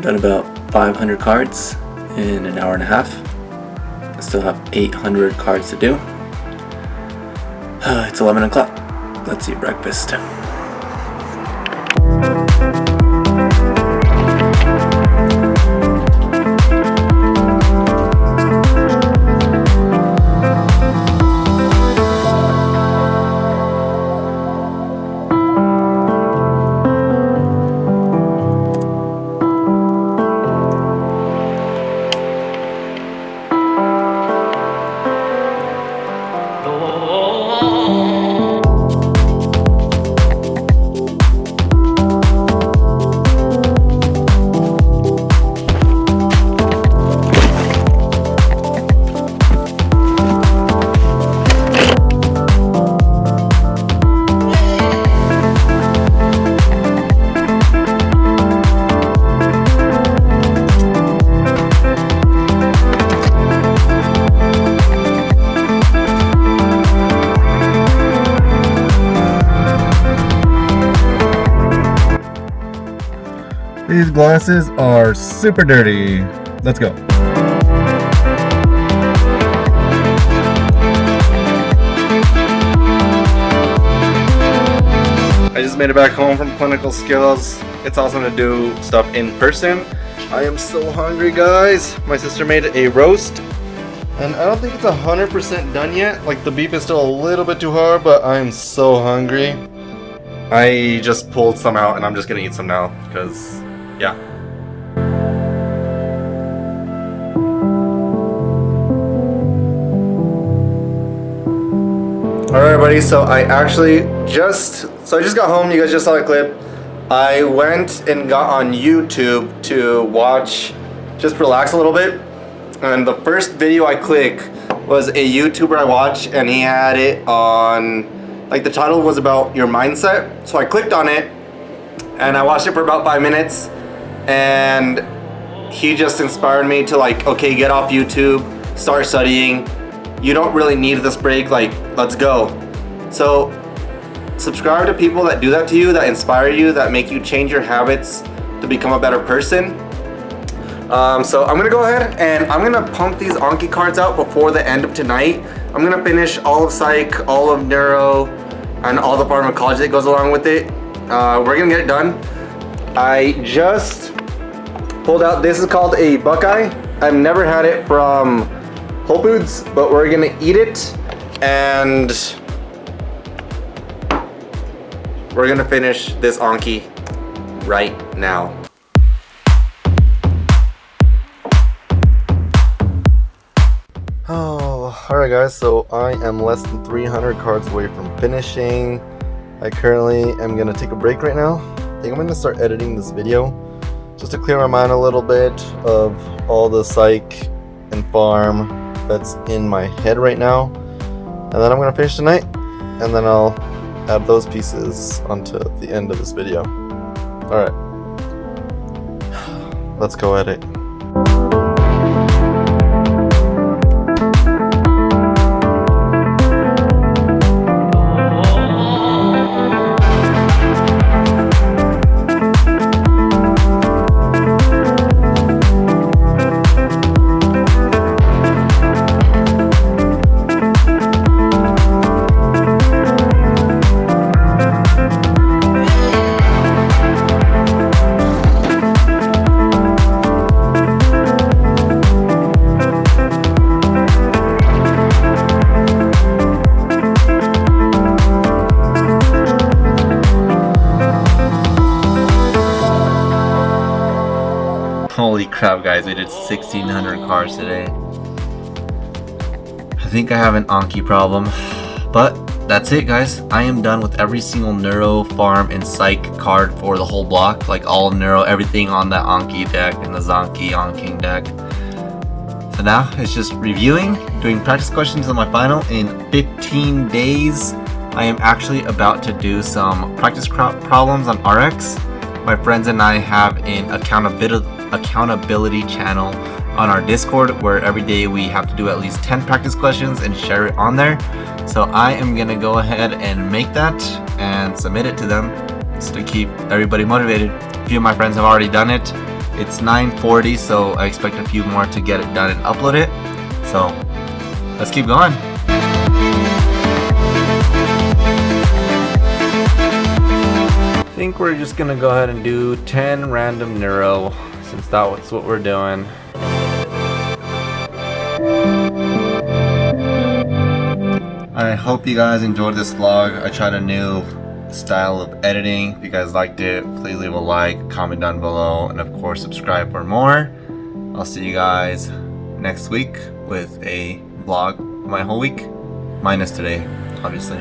done about 500 cards in an hour and a half. I still have 800 cards to do. it's 11 o'clock. Let's eat breakfast. Glasses are super dirty. Let's go. I just made it back home from Clinical Skills. It's awesome to do stuff in person. I am so hungry, guys. My sister made a roast, and I don't think it's 100% done yet. Like, the beef is still a little bit too hard, but I am so hungry. I just pulled some out, and I'm just gonna eat some now, because, yeah. Alright everybody, so I actually just, so I just got home, you guys just saw the clip. I went and got on YouTube to watch, just relax a little bit. And the first video I click was a YouTuber I watch and he had it on, like the title was about your mindset. So I clicked on it and I watched it for about five minutes and he just inspired me to like, okay, get off YouTube, start studying, you don't really need this break, like, let's go. So, subscribe to people that do that to you, that inspire you, that make you change your habits to become a better person. Um, so I'm gonna go ahead and I'm gonna pump these Anki cards out before the end of tonight. I'm gonna finish all of Psych, all of Neuro, and all the pharmacology that goes along with it. Uh, we're gonna get it done. I just pulled out, this is called a Buckeye. I've never had it from Whole Foods, but we're gonna eat it and we're gonna finish this Anki right now. Oh, alright guys, so I am less than 300 cards away from finishing. I currently am gonna take a break right now. I think I'm gonna start editing this video just to clear my mind a little bit of all the psych and pharm that's in my head right now. And then I'm gonna finish tonight, and then I'll add those pieces onto the end of this video. Alright. Let's go edit. Holy crap guys, we did 1600 cars today. I think I have an Anki problem. But that's it guys. I am done with every single Neuro, Pharm, and Psych card for the whole block. Like all Neuro, everything on that Anki deck and the Zanki Anking deck. So now it's just reviewing, doing practice questions on my final in 15 days. I am actually about to do some practice problems on RX. My friends and I have an accountability accountability channel on our Discord where every day we have to do at least 10 practice questions and share it on there. So I am gonna go ahead and make that and submit it to them just to keep everybody motivated. A few of my friends have already done it It's 9:40, so I expect a few more to get it done and upload it. So let's keep going. I think we're just gonna go ahead and do 10 random neuro since that's what we're doing. I hope you guys enjoyed this vlog. I tried a new style of editing. If you guys liked it, please leave a like, comment down below, and of course subscribe for more. I'll see you guys next week with a vlog my whole week. Minus today, obviously.